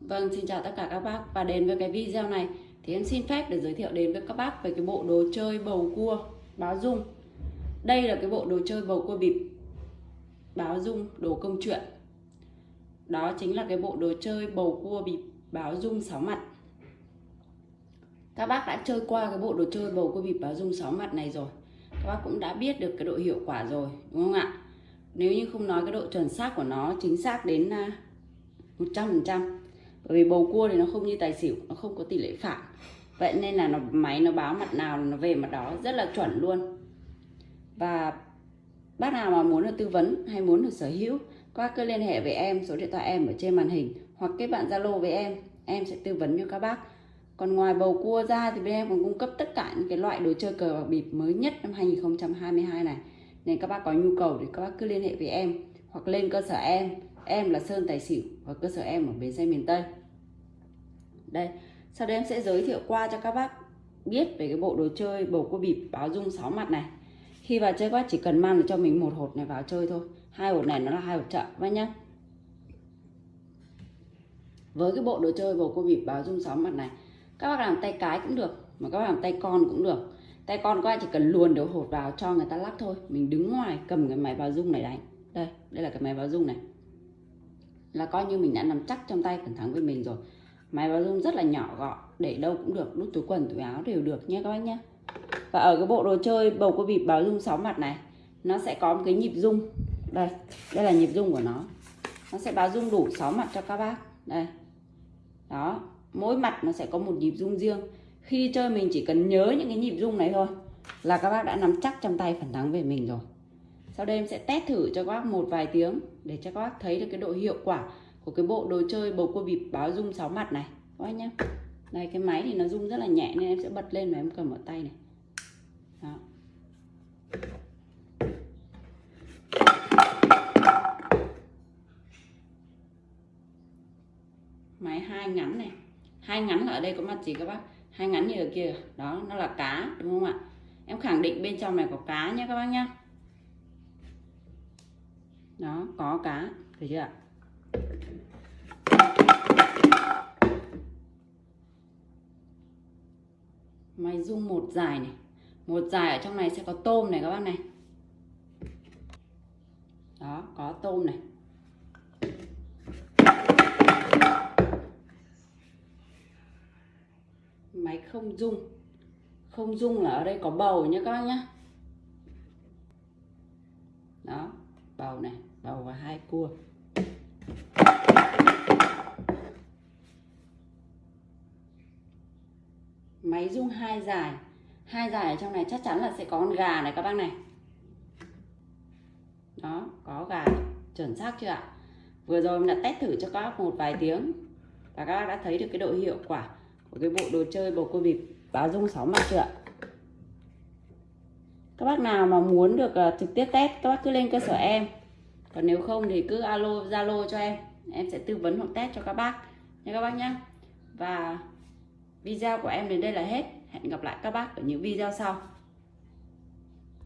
Vâng, xin chào tất cả các bác và đến với cái video này thì em xin phép để giới thiệu đến với các bác về cái bộ đồ chơi bầu cua báo dung. Đây là cái bộ đồ chơi bầu cua bịp báo dung đồ công chuyện. Đó chính là cái bộ đồ chơi bầu cua bịp báo dung sáu mặt. Các bác đã chơi qua cái bộ đồ chơi bầu cua bịp báo dung sáu mặt này rồi. Các bác cũng đã biết được cái độ hiệu quả rồi, đúng không ạ? Nếu như không nói cái độ chuẩn xác của nó chính xác đến à, 100% bởi vì bầu cua thì nó không như tài xỉu, nó không có tỷ lệ phản vậy nên là nó, máy nó báo mặt nào nó về mặt đó rất là chuẩn luôn. Và bác nào mà muốn được tư vấn hay muốn được sở hữu, các cứ liên hệ với em, số điện thoại em ở trên màn hình, hoặc kết bạn zalo với em em sẽ tư vấn cho các bác. Còn ngoài bầu cua ra thì bên em còn cung cấp tất cả những cái loại đồ chơi cờ bạc bịp mới nhất năm 2022 này. Nên các bác có nhu cầu thì các bác cứ liên hệ với em, hoặc lên cơ sở em. Em là Sơn Tài Xỉu và cơ sở em ở bến xe miền Tây đây, sau đây em sẽ giới thiệu qua cho các bác biết về cái bộ đồ chơi bầu cua bịp báo dung 6 mặt này. Khi vào chơi các bác chỉ cần mang được cho mình một hột này vào chơi thôi. Hai hột này nó là hai hột chợ các nhá. Với cái bộ đồ chơi bầu cua bịp báo dung 6 mặt này, các bác làm tay cái cũng được, mà các bác làm tay con cũng được. Tay con các bác chỉ cần luồn đầu hột vào cho người ta lắc thôi. Mình đứng ngoài cầm cái máy báo dung này đánh. Đây đây là cái máy báo dung này. Là coi như mình đã nắm chắc trong tay phần thắng với mình rồi máy báo dung rất là nhỏ gọn, để đâu cũng được, đút túi quần, túi áo đều được nhé các bác nhé và ở cái bộ đồ chơi bầu cua bịp báo dung 6 mặt này, nó sẽ có một cái nhịp dung đây đây là nhịp dung của nó. Nó sẽ báo dung đủ 6 mặt cho các bác. Đây. Đó, mỗi mặt nó sẽ có một nhịp dung riêng. Khi chơi mình chỉ cần nhớ những cái nhịp dung này thôi là các bác đã nắm chắc trong tay phần thắng về mình rồi. Sau đây em sẽ test thử cho các bác một vài tiếng để cho các bác thấy được cái độ hiệu quả của cái bộ đồ chơi bầu cua bịp báo rung sáu mặt này. Các anh nhé đây, cái máy thì nó rung rất là nhẹ nên em sẽ bật lên và em cầm ở tay này. Đó. Máy hai ngắn này. Hai ngắn là ở đây có mặt gì các bác? Hai ngắn như ở kia. Đó, nó là cá, đúng không ạ? Em khẳng định bên trong này có cá nhé các bác nhá. Đó, có cá. Thấy chưa ạ? Máy rung một dài này. Một dài ở trong này sẽ có tôm này các bác này. Đó, có tôm này. Máy không rung không rung là ở đây có bầu nhé các bác nhé đó, bầu này, bầu và hai cua. Máy rung hai dài hai dài ở trong này chắc chắn là sẽ có con gà này các bác này. Đó có gà chuẩn xác chưa ạ? Vừa rồi mình đã test thử cho các bác một vài tiếng và các bác đã thấy được cái độ hiệu quả của cái bộ đồ chơi bầu cua bịp báo rung sáu mặt chưa ạ? Các bác nào mà muốn được uh, trực tiếp test các bác cứ lên cơ sở em. Còn nếu không thì cứ alo zalo cho em. Em sẽ tư vấn hoặc test cho các bác. Nha các bác nhé và video của em đến đây là hết. Hẹn gặp lại các bác ở những video sau.